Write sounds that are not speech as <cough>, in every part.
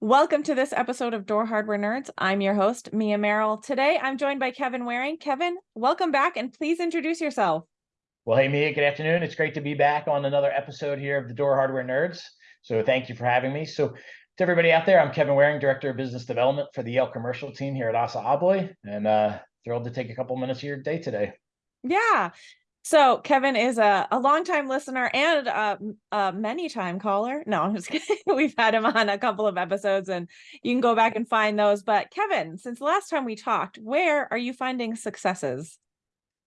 Welcome to this episode of Door Hardware Nerds. I'm your host, Mia Merrill. Today, I'm joined by Kevin Waring. Kevin, welcome back and please introduce yourself. Well, hey, Mia, good afternoon. It's great to be back on another episode here of the Door Hardware Nerds. So thank you for having me. So to everybody out there, I'm Kevin Waring, Director of Business Development for the Yale Commercial Team here at ASSA ABLOY, and uh, thrilled to take a couple minutes of your day today. Yeah, so Kevin is a, a longtime listener and a, a many time caller. No, I'm just <laughs> kidding. We've had him on a couple of episodes and you can go back and find those. But Kevin, since the last time we talked, where are you finding successes?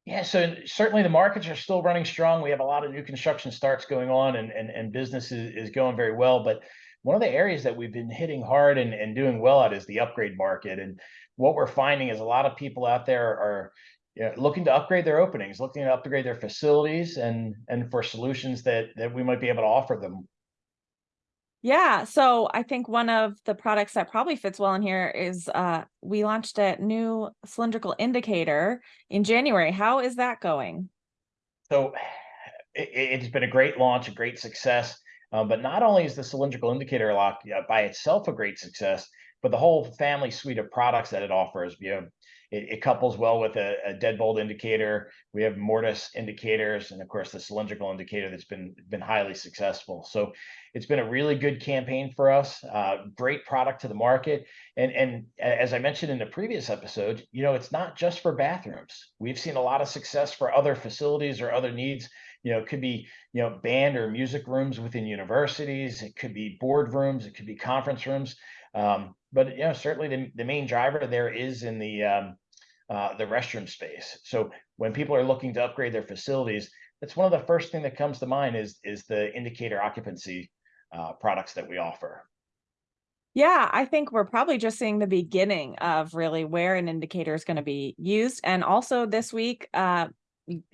Yeah, so certainly the markets are still running strong. We have a lot of new construction starts going on and, and, and business is, is going very well. But one of the areas that we've been hitting hard and, and doing well at is the upgrade market. And what we're finding is a lot of people out there are know, looking to upgrade their openings, looking to upgrade their facilities and and for solutions that that we might be able to offer them. Yeah, so I think one of the products that probably fits well in here is uh we launched a new cylindrical indicator in January. How is that going? So it, has been a great launch, a great success. Um, but not only is the cylindrical indicator lock yeah, by itself a great success, but the whole family suite of products that it offers. You know, it, it couples well with a, a, deadbolt indicator. We have mortise indicators, and of course the cylindrical indicator that's been been highly successful. So it's been a really good campaign for us. Uh, great product to the market, and and as I mentioned in the previous episode, you know it's not just for bathrooms. We've seen a lot of success for other facilities or other needs. You know, it could be you know band or music rooms within universities. It could be board rooms. It could be conference rooms. Um, but you know, certainly the, the main driver there is in the um, uh, the restroom space. So when people are looking to upgrade their facilities, that's one of the first thing that comes to mind is is the indicator occupancy uh, products that we offer. Yeah, I think we're probably just seeing the beginning of really where an indicator is going to be used. And also this week, uh,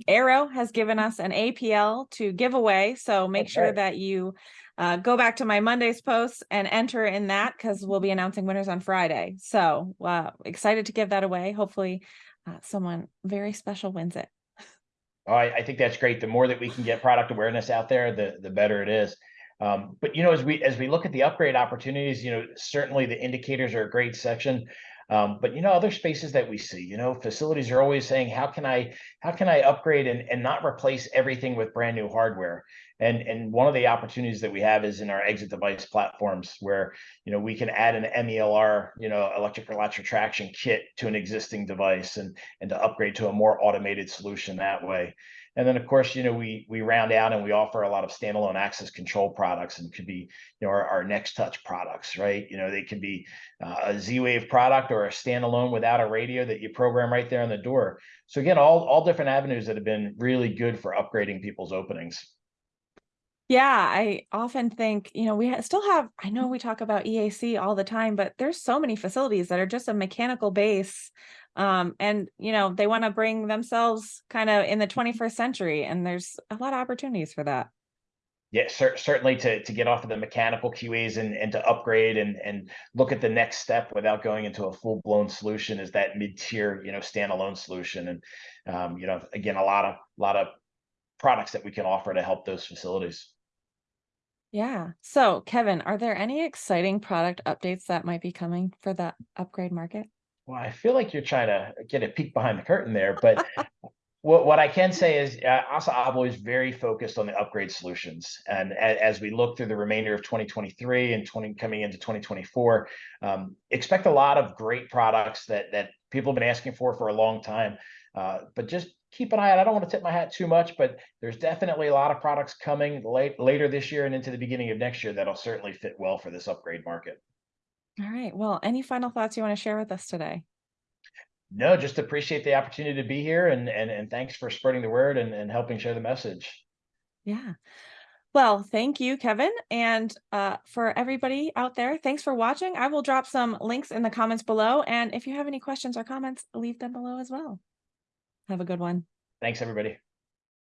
Arrow has given us an APL to give away. So make okay. sure that you uh, go back to my Monday's posts and enter in that because we'll be announcing winners on Friday. So uh, excited to give that away. Hopefully uh, someone very special wins it. Oh, I, I, think that's great. The more that we can get product awareness out there, the, the better it is. Um, but you know, as we as we look at the upgrade opportunities, you know, certainly the indicators are a great section. Um, but you know, other spaces that we see, you know, facilities are always saying, how can I, how can I upgrade and, and not replace everything with brand new hardware? And, and one of the opportunities that we have is in our exit device platforms where, you know, we can add an MELR, you know, electrical latch retraction kit to an existing device and, and to upgrade to a more automated solution that way. And then of course, you know, we we round out and we offer a lot of standalone access control products and could be, you know, our, our nexTouch products, right? You know, they could be uh, a Z-Wave product or a standalone without a radio that you program right there on the door. So again, all, all different avenues that have been really good for upgrading people's openings. Yeah, I often think, you know, we still have, I know we talk about EAC all the time, but there's so many facilities that are just a mechanical base um, and you know they want to bring themselves kind of in the 21st century and there's a lot of opportunities for that. Yeah cer certainly to to get off of the mechanical QAs and and to upgrade and and look at the next step without going into a full-blown solution is that mid-tier you know standalone solution. And um, you know again a lot of a lot of products that we can offer to help those facilities yeah. So kevin are there any exciting product updates that might be coming for the upgrade market? Well, I feel like you're trying to get a peek behind the curtain there, but <laughs> what, what I can say is uh, ASSA ABLOY is very focused on the upgrade solutions. And as, as, we look through the remainder of 2023 and 20 coming into 2024, um, expect a lot of great products that, that people have been asking for for a long time. Uh, but just keep an eye out. I don't want to tip my hat too much, but there's definitely a lot of products coming late, later this year and into the beginning of next year that'll certainly fit well for this upgrade market. All right. Well, any final thoughts you want to share with us today? No, just appreciate the opportunity to be here and and and thanks for spreading the word and, and helping share the message. Yeah. Well, thank you, Kevin. And uh, for everybody out there, thanks for watching. I will drop some links in the comments below. And if you have any questions or comments, leave them below as well. Have a good one. Thanks, everybody.